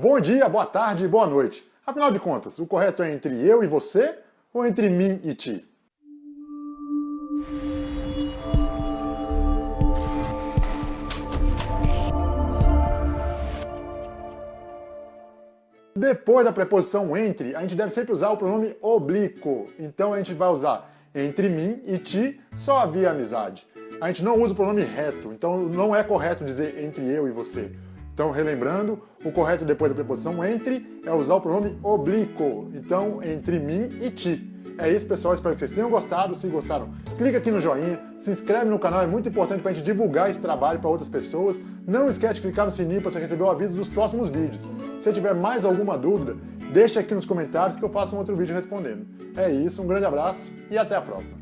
Bom dia, boa tarde, boa noite. Afinal de contas, o correto é entre eu e você ou entre mim e ti? Depois da preposição entre, a gente deve sempre usar o pronome oblíquo. Então a gente vai usar entre mim e ti, só havia amizade. A gente não usa o pronome reto, então não é correto dizer entre eu e você. Então, relembrando, o correto depois da preposição entre é usar o pronome oblíquo. Então, entre mim e ti. É isso, pessoal. Espero que vocês tenham gostado. Se gostaram, clica aqui no joinha, se inscreve no canal, é muito importante para a gente divulgar esse trabalho para outras pessoas. Não esquece de clicar no sininho para você receber o aviso dos próximos vídeos. Se tiver mais alguma dúvida, deixa aqui nos comentários que eu faço um outro vídeo respondendo. É isso, um grande abraço e até a próxima.